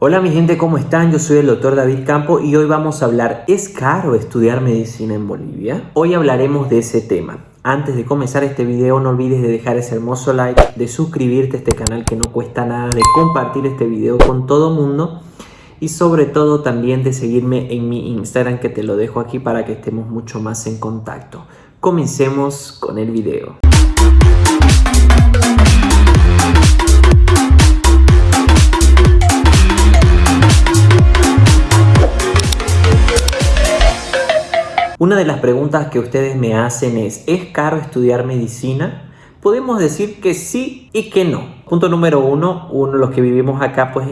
Hola mi gente, ¿cómo están? Yo soy el doctor David Campo y hoy vamos a hablar ¿Es caro estudiar medicina en Bolivia? Hoy hablaremos de ese tema. Antes de comenzar este video no olvides de dejar ese hermoso like, de suscribirte a este canal que no cuesta nada, de compartir este video con todo mundo y sobre todo también de seguirme en mi Instagram que te lo dejo aquí para que estemos mucho más en contacto. Comencemos con el video. De las preguntas que ustedes me hacen es, ¿es caro estudiar medicina? Podemos decir que sí y que no. Punto número uno, uno los que vivimos acá pues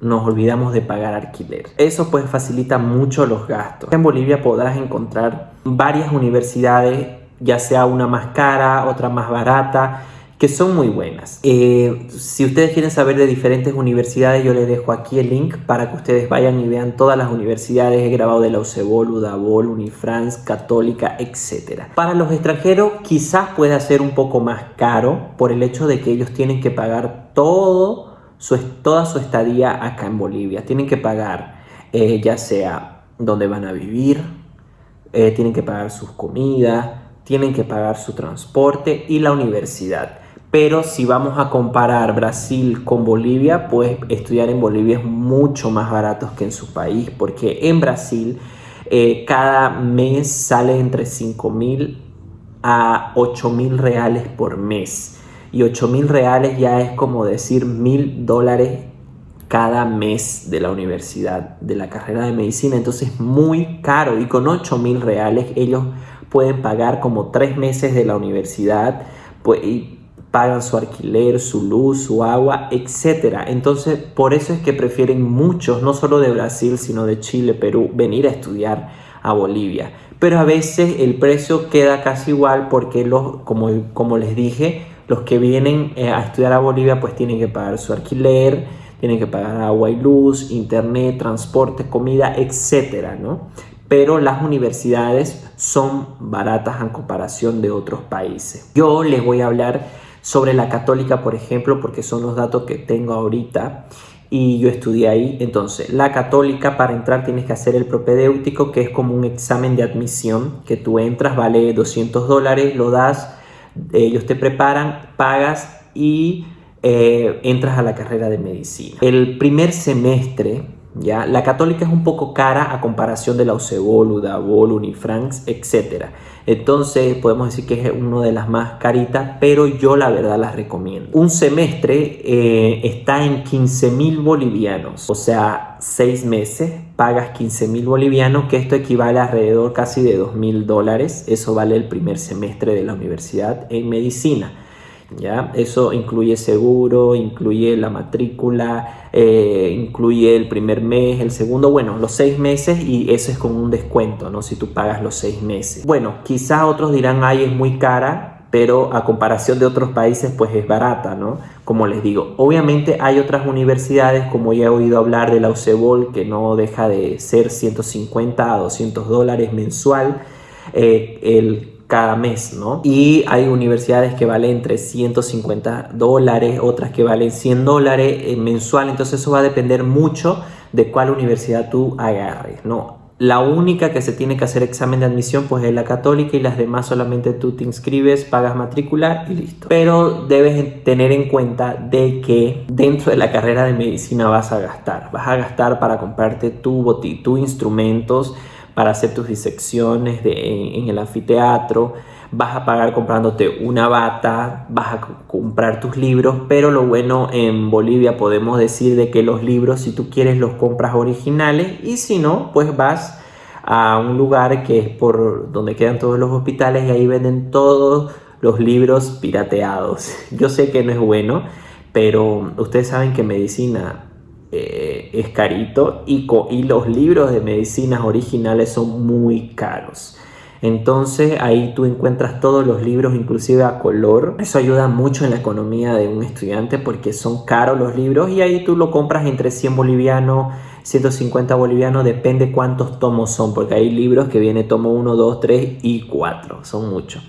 nos olvidamos de pagar alquiler. Eso pues facilita mucho los gastos. En Bolivia podrás encontrar varias universidades, ya sea una más cara, otra más barata, que son muy buenas. Eh, si ustedes quieren saber de diferentes universidades, yo les dejo aquí el link para que ustedes vayan y vean todas las universidades. He grabado de la UCEBOL, UDABOL, Unifrance, Católica, etc. Para los extranjeros quizás pueda ser un poco más caro por el hecho de que ellos tienen que pagar todo su, toda su estadía acá en Bolivia. Tienen que pagar eh, ya sea donde van a vivir, eh, tienen que pagar sus comidas, tienen que pagar su transporte y la universidad. Pero si vamos a comparar Brasil con Bolivia, pues estudiar en Bolivia es mucho más barato que en su país, porque en Brasil eh, cada mes sale entre 5 mil a 8 mil reales por mes. Y 8 mil reales ya es como decir mil dólares cada mes de la universidad, de la carrera de medicina. Entonces es muy caro y con 8 mil reales ellos pueden pagar como tres meses de la universidad. Pues, pagan su alquiler, su luz, su agua, etc. Entonces, por eso es que prefieren muchos, no solo de Brasil, sino de Chile, Perú, venir a estudiar a Bolivia. Pero a veces el precio queda casi igual porque, los, como, como les dije, los que vienen eh, a estudiar a Bolivia pues tienen que pagar su alquiler, tienen que pagar agua y luz, internet, transporte, comida, etc. ¿no? Pero las universidades son baratas en comparación de otros países. Yo les voy a hablar sobre la católica, por ejemplo, porque son los datos que tengo ahorita y yo estudié ahí. Entonces, la católica para entrar tienes que hacer el propedéutico, que es como un examen de admisión, que tú entras, vale 200 dólares, lo das, ellos te preparan, pagas y eh, entras a la carrera de medicina. El primer semestre, ya, la católica es un poco cara a comparación de la UCEBOL, UDABOL, Unifrance, etcétera. Entonces podemos decir que es una de las más caritas, pero yo la verdad las recomiendo. Un semestre eh, está en 15 mil bolivianos, o sea, seis meses pagas 15 mil bolivianos, que esto equivale a alrededor casi de 2 mil dólares. Eso vale el primer semestre de la universidad en medicina. ¿Ya? Eso incluye seguro, incluye la matrícula, eh, incluye el primer mes, el segundo, bueno, los seis meses y eso es con un descuento, ¿no? Si tú pagas los seis meses. Bueno, quizás otros dirán, ay, es muy cara, pero a comparación de otros países pues es barata, ¿no? Como les digo, obviamente hay otras universidades, como ya he oído hablar de la UCEBOL, que no deja de ser 150 a 200 dólares mensual, eh, el cada mes, ¿no? Y hay universidades que valen entre 150 dólares, otras que valen 100 dólares eh, mensual, entonces eso va a depender mucho de cuál universidad tú agarres, ¿no? La única que se tiene que hacer examen de admisión pues es la católica y las demás solamente tú te inscribes, pagas matrícula y listo. Pero debes tener en cuenta de que dentro de la carrera de medicina vas a gastar. Vas a gastar para comprarte tu boti, tus instrumentos, para hacer tus disecciones de, en, el anfiteatro, vas a pagar comprándote una bata, vas a comprar tus libros, pero lo bueno en Bolivia podemos decir de que los libros si tú quieres los compras originales y si no, pues vas a un lugar que es por donde quedan todos los hospitales y ahí venden todos los libros pirateados. Yo sé que no es bueno, pero ustedes saben que medicina eh, es carito y, los libros de medicinas originales son muy caros. Entonces ahí tú encuentras todos los libros inclusive a color. Eso ayuda mucho en la economía de un estudiante porque son caros los libros y ahí tú lo compras entre 100 bolivianos, 150 bolivianos, depende cuántos tomos son porque hay libros que viene tomo 1, 2, 3 y 4, son muchos.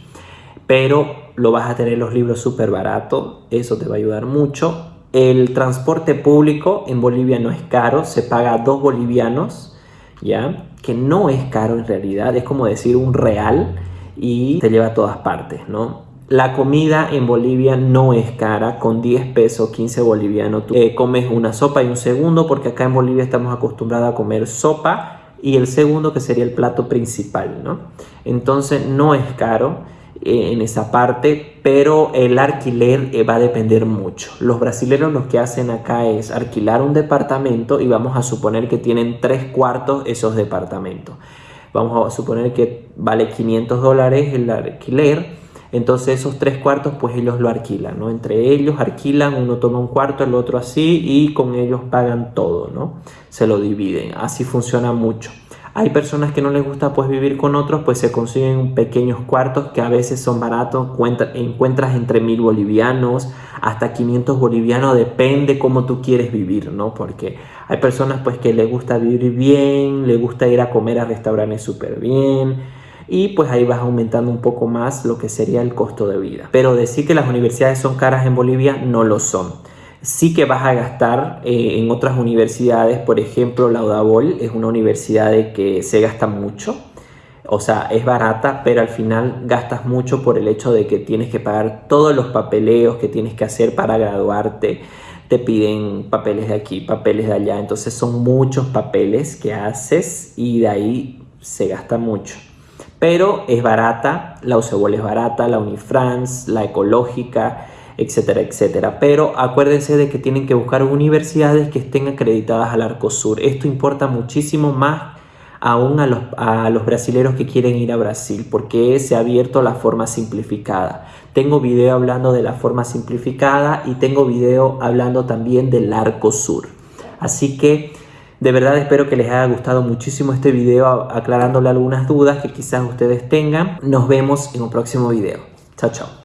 Pero lo vas a tener los libros súper baratos, eso te va a ayudar mucho El transporte público en Bolivia no es caro, se paga dos bolivianos, ¿ya? Que no es caro en realidad, es como decir un real y te lleva a todas partes, ¿no? La comida en Bolivia no es cara, con 10 pesos, 15 bolivianos, tú eh, comes una sopa y un segundo, porque acá en Bolivia estamos acostumbrados a comer sopa y el segundo que sería el plato principal, ¿no? Entonces no es caro en esa parte, pero el alquiler eh, va a depender mucho. Los brasileños lo que hacen acá es alquilar un departamento y vamos a suponer que tienen tres cuartos esos departamentos. Vamos a suponer que vale 500 dólares el alquiler entonces esos tres cuartos pues ellos lo alquilan, ¿no? Entre ellos alquilan, uno toma un cuarto, el otro así y con ellos pagan todo, ¿no? Se lo dividen, así funciona mucho. Hay personas que no les gusta pues vivir con otros, pues se consiguen pequeños cuartos que a veces son baratos, encuentras entre mil bolivianos hasta 500 bolivianos, depende cómo tú quieres vivir, ¿no? Porque hay personas pues que les gusta vivir bien, les gusta ir a comer a restaurantes súper bien, y pues ahí vas aumentando un poco más lo que sería el costo de vida. Pero decir que las universidades son caras en Bolivia no lo son. Sí que vas a gastar eh, en otras universidades, por ejemplo la Udabol es una universidad de que se gasta mucho, o sea, es barata, pero al final gastas mucho por el hecho de que tienes que pagar todos los papeleos que tienes que hacer para graduarte. Te piden papeles de aquí, papeles de allá. Entonces son muchos papeles que haces y de ahí se gasta mucho pero es barata, la es barata, la Unifrance, la Ecológica, etcétera, etcétera. Pero acuérdense de que tienen que buscar universidades que estén acreditadas al Arcosur. Esto importa muchísimo más aún a los, a los brasileros que quieren ir a Brasil, porque se ha abierto la forma simplificada. Tengo video hablando de la forma simplificada y tengo video hablando también del Arcosur. Así que de verdad espero que les haya gustado muchísimo este video aclarándole algunas dudas que quizás ustedes tengan. Nos vemos en un próximo video. Chao, chao.